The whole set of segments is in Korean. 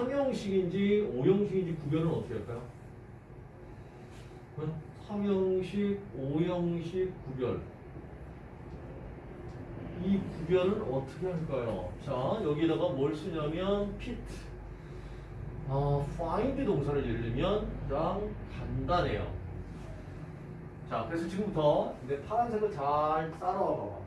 삼형식인지 오형식인지 구별은 어떻게 할까요? 응? 삼형식, 오형식 구별. 이 구별은 어떻게 할까요? 자, 여기다가 뭘 쓰냐면 fit. 아, find 동사를 들면 가장 간단해요. 자, 그래서 지금부터 내 파란색을 잘 따라와 봐봐.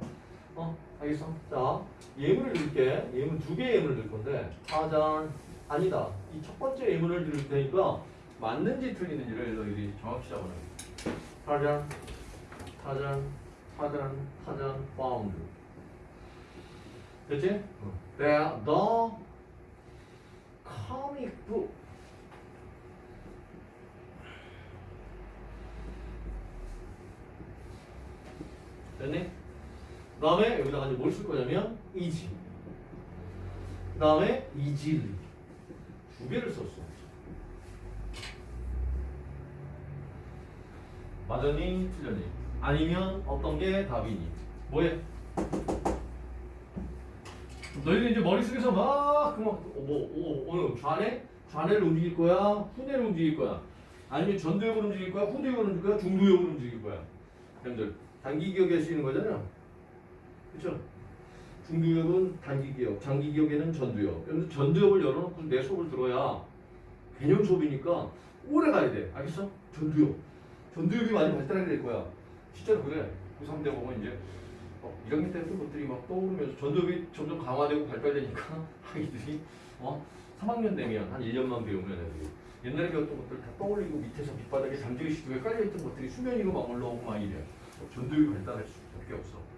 어, 알겠어? 자, 예문을 넣을게. 예문 두 개의 예문을 넣을 건데, 파잔, 아니다. 이 첫 번째 예문을 넣을 테니까 맞는지 틀리는지를 너희들이 정확히 잡아놔. 파잔, 파잔, 파잔, 파잔, found. 됐지? The, the comic book. 됐니? 그 다음에 여기다가 이제 뭘 쓸 거냐면 easy. 그 다음에 easily. 두 개를 썼어. 맞았니? 틀렸니? 아니면 어떤 게 답이니? 뭐해? 너희들 이제 머릿속에서 막 그만 뭐 오, 오늘 좌뇌? 좌뇌를 움직일 거야? 후뇌를 움직일 거야? 아니면 전두엽을 움직일 거야? 후두엽을 움직일 거야? 중두엽을 움직일 거야? 여러분들 단기 기억에 쓰이는 거잖아요. 그렇죠? 중두엽은 단기 기억, 장기 기억에는 전두엽. 그래서 전두엽을 열어놓고 내 수업을 들어야 개념 수업이니까 오래 가야 돼. 알겠어? 전두엽. 전두엽이 많이 발달하게 될 거야. 실제로 그래. 고3 때 보면 이제 어, 1학년 때 했던 것들이 막 떠오르면서 전두엽이 점점 강화되고 발달되니까 아이들이 어? 3학년 되면 한 1년만 배우면 애들이 옛날에 배웠던 것들 다 떠올리고 밑에서 밑바닥에 잠재의 시도에 깔려있던 것들이 수면 위로 막 올라오고 막 이래. 어, 전두엽이 발달할 수밖에 없어.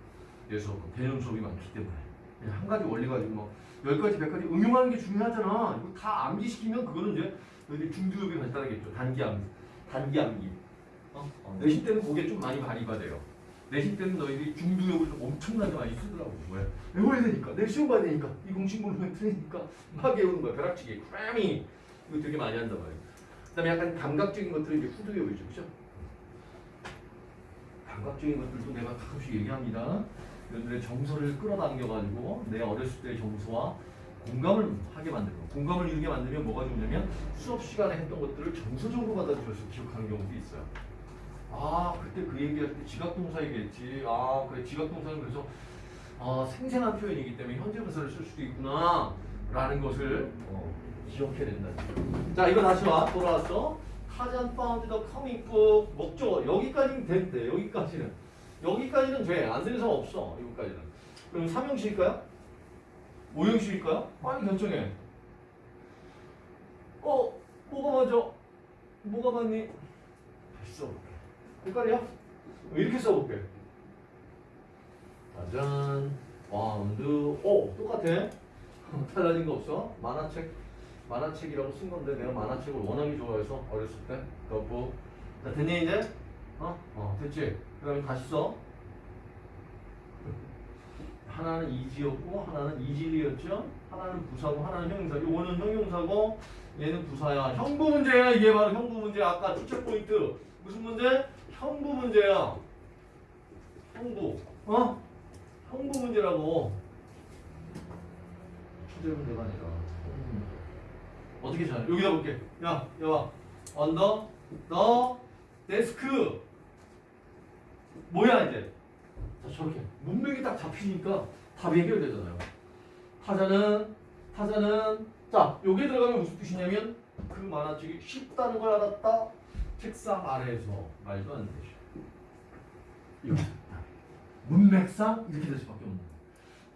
그래서 그 개념 수업이 많기 때문에 그냥 한 가지 원리 가지고 막열 가지, 백 가지 응용하는 게 중요하잖아. 이거 다 암기시키면 그거는 이제 너희들 중두엽이 발달하겠죠. 단기 암기, 단기 암기. 어? 어, 내신 때는 그게 좀 많이 발휘가 돼요. 내신 때는 너희들이 중두엽을 좀 엄청나게 많이 쓰더라고. 왜? 외워야 되니까. 내 시험 봐야 되니까. 이 공식물로 틀리니까 막 외우는 거야. 벼락치기, 크래밍. 이거 되게 많이 한단 말이야. 그 다음에 약간 감각적인 것들은 이제 후두엽이죠. 그죠? 감각적인 것들도 내가 가끔씩 얘기합니다. 여러분들의 정서를 끌어당겨가지고 내 어렸을 때의 정서와 공감을 하게 만들고 공감을 이루게 만들면 뭐가 좋냐면 수업 시간에 했던 것들을 정서적으로 받아들여서 기억하는 경우도 있어요. 아 그때 그 얘기할 때 지각동사 얘기했지. 아 그래 지각동사는 그래서 아, 생생한 표현이기 때문에 현재 분사를 쓸 수도 있구나 라는 것을 어, 기억해야 된다. 자 이거 다시 와 돌아왔어. Tarzan found the comic book 목적어 여기까지는 된대 여기까지는 여기까지는 돼 안 되는 사람 없어 여기까지는 그럼 3형식일까요? 5형식일까요? 빨리 결정해 어 뭐가 맞아? 뭐가 맞니? 다시 써볼게 헷갈려? 이렇게 써볼게 Tarzan found 오 똑같아 달라진 거 없어 만화책 만화책이라고 쓴 건데 내가 만화책을 워낙에 좋아해서 어렸을 때 덕후 자 됐니 이제? 어? 어 됐지? 그 다음에 다시 써 하나는 easy였고 하나는 easily였죠 하나는 부사고 하나는 형용사 요거는 형용사고 얘는 부사야 형부 문제야 이게 바로 형부 문제 아까 추측 포인트 무슨 문제? 형부 문제야 형부 어? 형부 문제라고 주제 문제가 아니라. 어떻게 찾아? 여기다 볼게. 야, 여봐. 언더 더 데스크. 뭐야 이제? 자, 저렇게 문맥이 딱 잡히니까 답이 해결되잖아요. 타잔은 타잔은 자, 여기에 들어가면 무슨 뜻이냐면 그 만화책이 쉽다는 걸 알았다. 책상 아래에서 말도 안 되죠. 이거 문맥상 이렇게 될 수밖에 없는 거예요.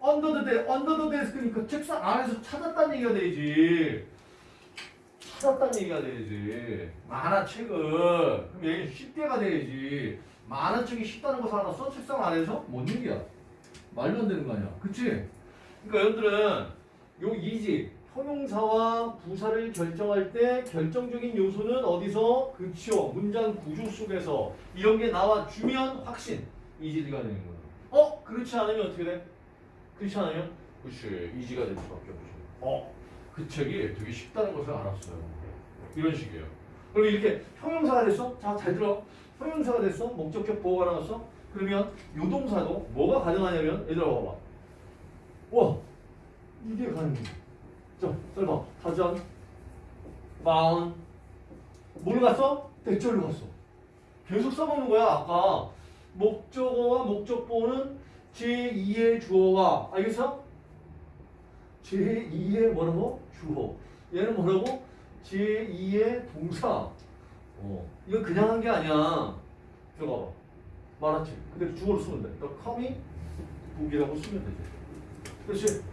under the de, under the desk니까 책상 안에서 찾았다는 얘기가 되지. 찾았다는 얘기가 돼야지. 만화책을. 그럼 얘는 쉽게가 돼야지. 만화책이 쉽다는 것을 하나 써? 책상 안에서? 뭔 얘기야? 말도 안 되는 거 아니야. 그치? 그러니까 여러분들은 요 이지, 형용사와 부사를 결정할 때 결정적인 요소는 어디서? 그쵸. 문장 구조 속에서 이런 게 나와주면 확신. 이지가 되는 거야. 어? 그렇지 않으면 어떻게 돼? 그렇지 않으면? 그치. 이지가 될 수밖에 없죠. 어? 그 책이 되게 쉽다는 것을 알았어요. 이런 식이에요. 그럼 이렇게 형용사가 됐어? 자, 잘 들어. 형용사가 됐어? 목적격 보호가 나왔어? 그러면 요동사도 뭐가 가능하냐면 얘들아 봐봐. 와, 이게 가능해. 자, 잘 봐. 타잔, found. 뭘로 갔어? 대절로 갔어. 계속 써먹는 거야. 아까 목적어와 목적보는 제2의 주어가 알겠어? 제2의 뭐라고? 주어. 얘는 뭐라고? 제2의 동사. 어. 이거 그냥 한 게 아니야. 들어가 봐. 말았지? 그대로 주어로 쓰면 돼. 너 com이 북이라고 쓰면 되지. 그렇지?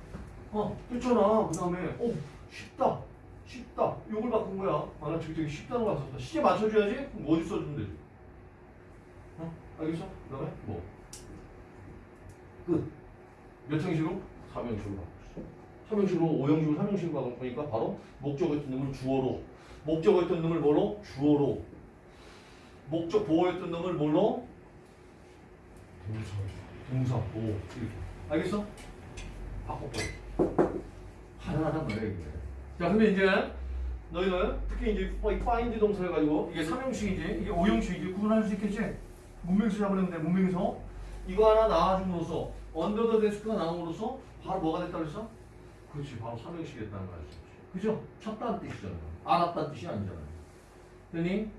어, 됐잖아. 그 다음에, 어, 쉽다. 쉽다. 요걸 바꾼 거야. 아, 나 저기 쉽다는 거 썼다. 시제 맞춰줘야지? 그럼 뭐 어디 써주면 되지? 어? 알겠어? 그 다음에, 뭐? 끝. 몇 형식으로? 3형식으로 바꿨어. 3형식으로, 5형식으로, 3형식으로 바꾸니까 바로 목적어 있던 놈을 주어로, 목적어 있던 놈을 뭐로? 주어로, 목적 보호했던 놈을 뭘로? 동사. 동사 보호. 이렇게. 알겠어? 바꿔버려. 가능하단 말이야, 이게. 자, 근데 이제 너희는 특히 이제 이 find 동사를 가지고 이게 3형식이지, 이게 5형식이지 구분할 수 있겠지? 문명수 잡으려면 돼, 문명에서. 이거 하나 나와줌으로써 언더 더 데스크가 나옴으로써 바로 뭐가 됐다 그랬어? 그렇지, 바로 3형식이 됐다는 거 알수 있지. 그죠? 쳤다는 뜻이잖아. 알았다는 뜻이 아니잖아. 됐니?